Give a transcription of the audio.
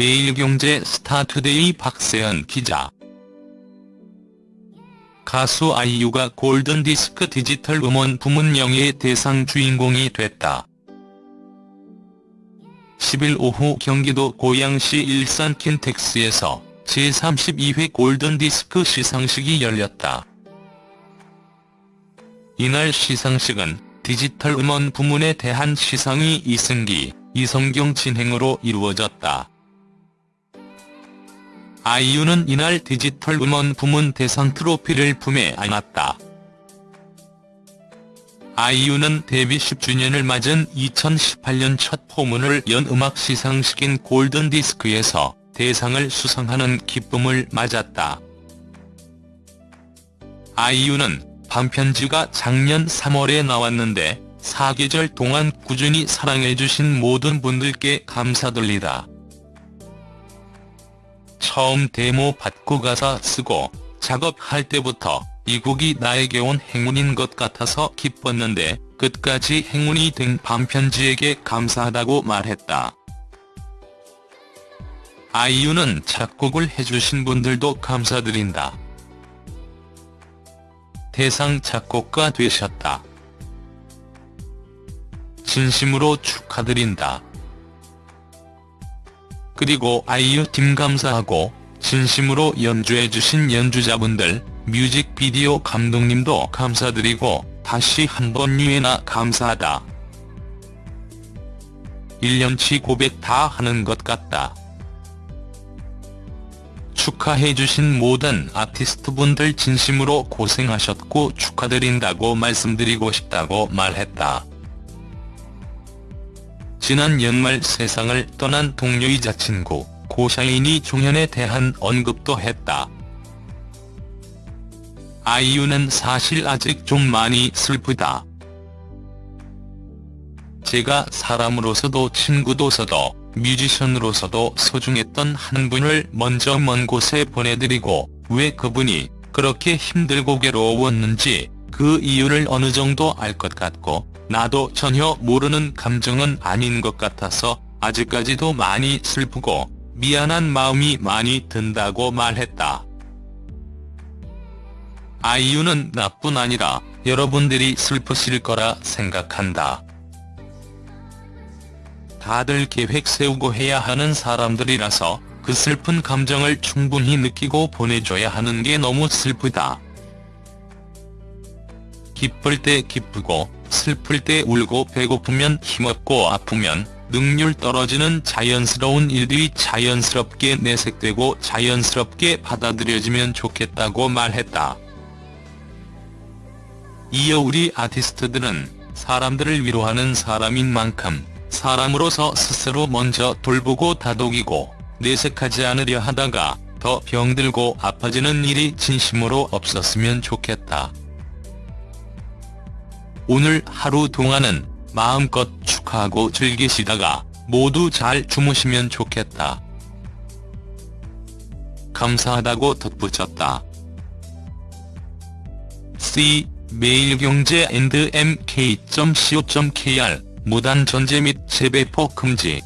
매일경제 스타투데이 박세현 기자 가수 아이유가 골든디스크 디지털 음원 부문 영예의 대상 주인공이 됐다. 10일 오후 경기도 고양시 일산 킨텍스에서 제32회 골든디스크 시상식이 열렸다. 이날 시상식은 디지털 음원 부문에 대한 시상이 이승기, 이성경 진행으로 이루어졌다. 아이유는 이날 디지털 음원 부문 대상 트로피를 품에 안았다. 아이유는 데뷔 10주년을 맞은 2018년 첫 포문을 연 음악 시상식인 골든디스크에서 대상을 수상하는 기쁨을 맞았다. 아이유는 반편지가 작년 3월에 나왔는데 사계절 동안 꾸준히 사랑해주신 모든 분들께 감사드리다. 처음 데모 받고 가사 쓰고 작업할 때부터 이 곡이 나에게 온 행운인 것 같아서 기뻤는데 끝까지 행운이 된 반편지에게 감사하다고 말했다. 아이유는 작곡을 해주신 분들도 감사드린다. 대상 작곡가 되셨다. 진심으로 축하드린다. 그리고 아이유 팀 감사하고 진심으로 연주해주신 연주자분들, 뮤직비디오 감독님도 감사드리고 다시 한번 유해나 감사하다. 1년치 고백 다 하는 것 같다. 축하해주신 모든 아티스트분들 진심으로 고생하셨고 축하드린다고 말씀드리고 싶다고 말했다. 지난 연말 세상을 떠난 동료이자 친구, 고샤인이 종현에 대한 언급도 했다. 아이유는 사실 아직 좀 많이 슬프다. 제가 사람으로서도 친구로서도 뮤지션으로서도 소중했던 한 분을 먼저 먼 곳에 보내드리고 왜 그분이 그렇게 힘들고 괴로웠는지 그 이유를 어느 정도 알 것 같고 나도 전혀 모르는 감정은 아닌 것 같아서 아직까지도 많이 슬프고 미안한 마음이 많이 든다고 말했다. 아이유는 나뿐 아니라 여러분들이 슬프실 거라 생각한다. 다들 계획 세우고 해야 하는 사람들이라서 그 슬픈 감정을 충분히 느끼고 보내줘야 하는 게 너무 슬프다. 기쁠 때 기쁘고 슬플 때 울고 배고프면 힘없고 아프면 능률 떨어지는 자연스러운 일들이 자연스럽게 내색되고 자연스럽게 받아들여지면 좋겠다고 말했다. 이어 우리 아티스트들은 사람들을 위로하는 사람인 만큼 사람으로서 스스로 먼저 돌보고 다독이고 내색하지 않으려 하다가 더 병들고 아파지는 일이 진심으로 없었으면 좋겠다. 오늘 하루 동안은 마음껏 축하하고 즐기시다가 모두 잘 주무시면 좋겠다. 감사하다고 덧붙였다. C 매일경제 앤드 mk.co.kr 무단 전제 및 재배포 금지